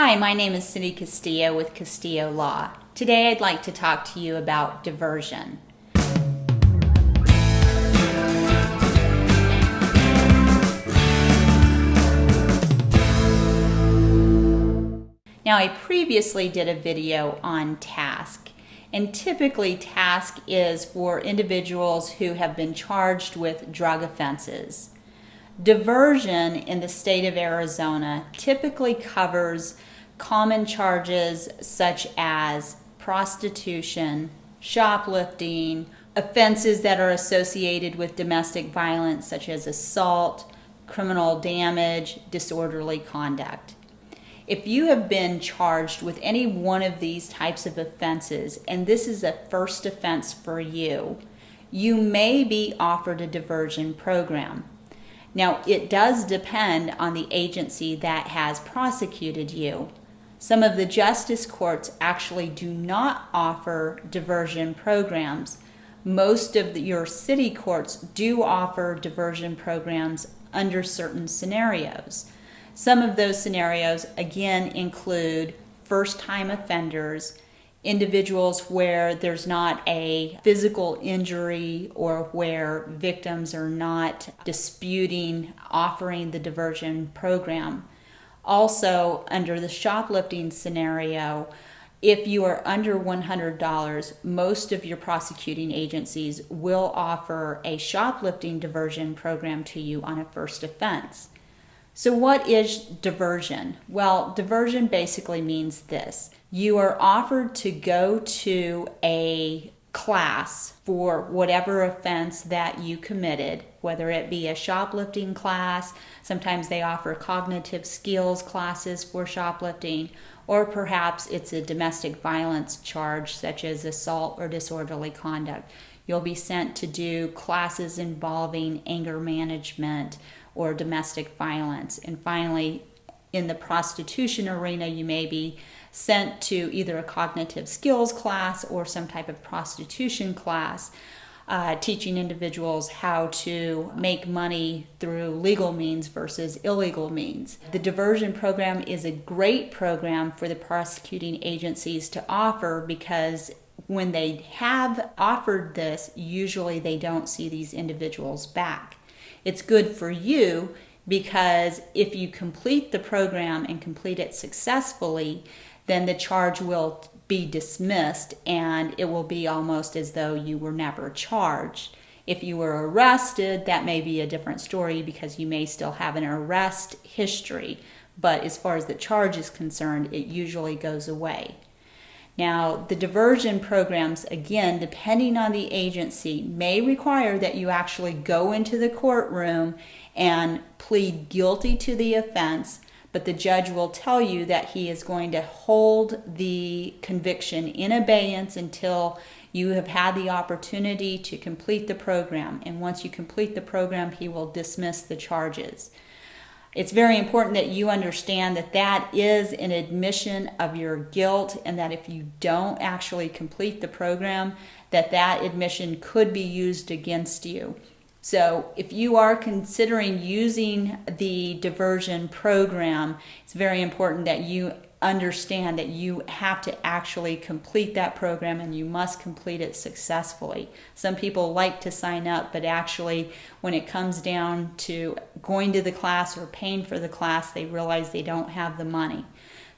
Hi, my name is Cindy Castillo with Castillo Law. Today I'd like to talk to you about diversion. Now, I previously did a video on TASC and typically TASC is for individuals who have been charged with drug offenses. Diversion in the state of Arizona typically covers common charges such as prostitution, shoplifting, offenses that are associated with domestic violence such as assault, criminal damage, disorderly conduct. If you have been charged with any one of these types of offenses and this is a first offense for you, you may be offered a diversion program. Now, it does depend on the agency that has prosecuted you. Some of the justice courts actually do not offer diversion programs. Most of the, your city courts do offer diversion programs under certain scenarios. Some of those scenarios, again, include first time offenders, individuals where there's not a physical injury or where victims are not disputing offering the diversion program. Also, under the shoplifting scenario, if you are under $100, most of your prosecuting agencies will offer a shoplifting diversion program to you on a first offense. So, what is diversion? Well, diversion basically means this you are offered to go to a class for whatever offense that you committed, whether it be a shoplifting class, sometimes they offer cognitive skills classes for shoplifting, or perhaps it's a domestic violence charge such as assault or disorderly conduct. You'll be sent to do classes involving anger management or domestic violence. And finally, in the prostitution arena, you may be sent to either a cognitive skills class or some type of prostitution class. Uh, teaching individuals how to make money through legal means versus illegal means. The diversion program is a great program for the prosecuting agencies to offer because when they have offered this, usually they don't see these individuals back. It's good for you because if you complete the program and complete it successfully, then the charge will be dismissed and it will be almost as though you were never charged. If you were arrested, that may be a different story because you may still have an arrest history. But as far as the charge is concerned, it usually goes away. Now, the diversion programs, again, depending on the agency, may require that you actually go into the courtroom and plead guilty to the offense, but the judge will tell you that he is going to hold the conviction in abeyance until you have had the opportunity to complete the program. And once you complete the program, he will dismiss the charges it's very important that you understand that that is an admission of your guilt and that if you don't actually complete the program that that admission could be used against you so if you are considering using the diversion program it's very important that you understand that you have to actually complete that program and you must complete it successfully. Some people like to sign up, but actually, when it comes down to going to the class or paying for the class, they realize they don't have the money.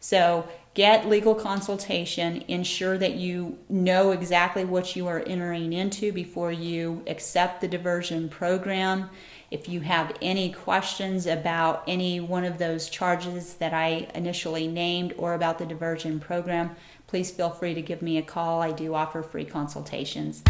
So, get legal consultation, ensure that you know exactly what you are entering into before you accept the diversion program if you have any questions about any one of those charges that I initially named or about the diversion program, please feel free to give me a call. I do offer free consultations.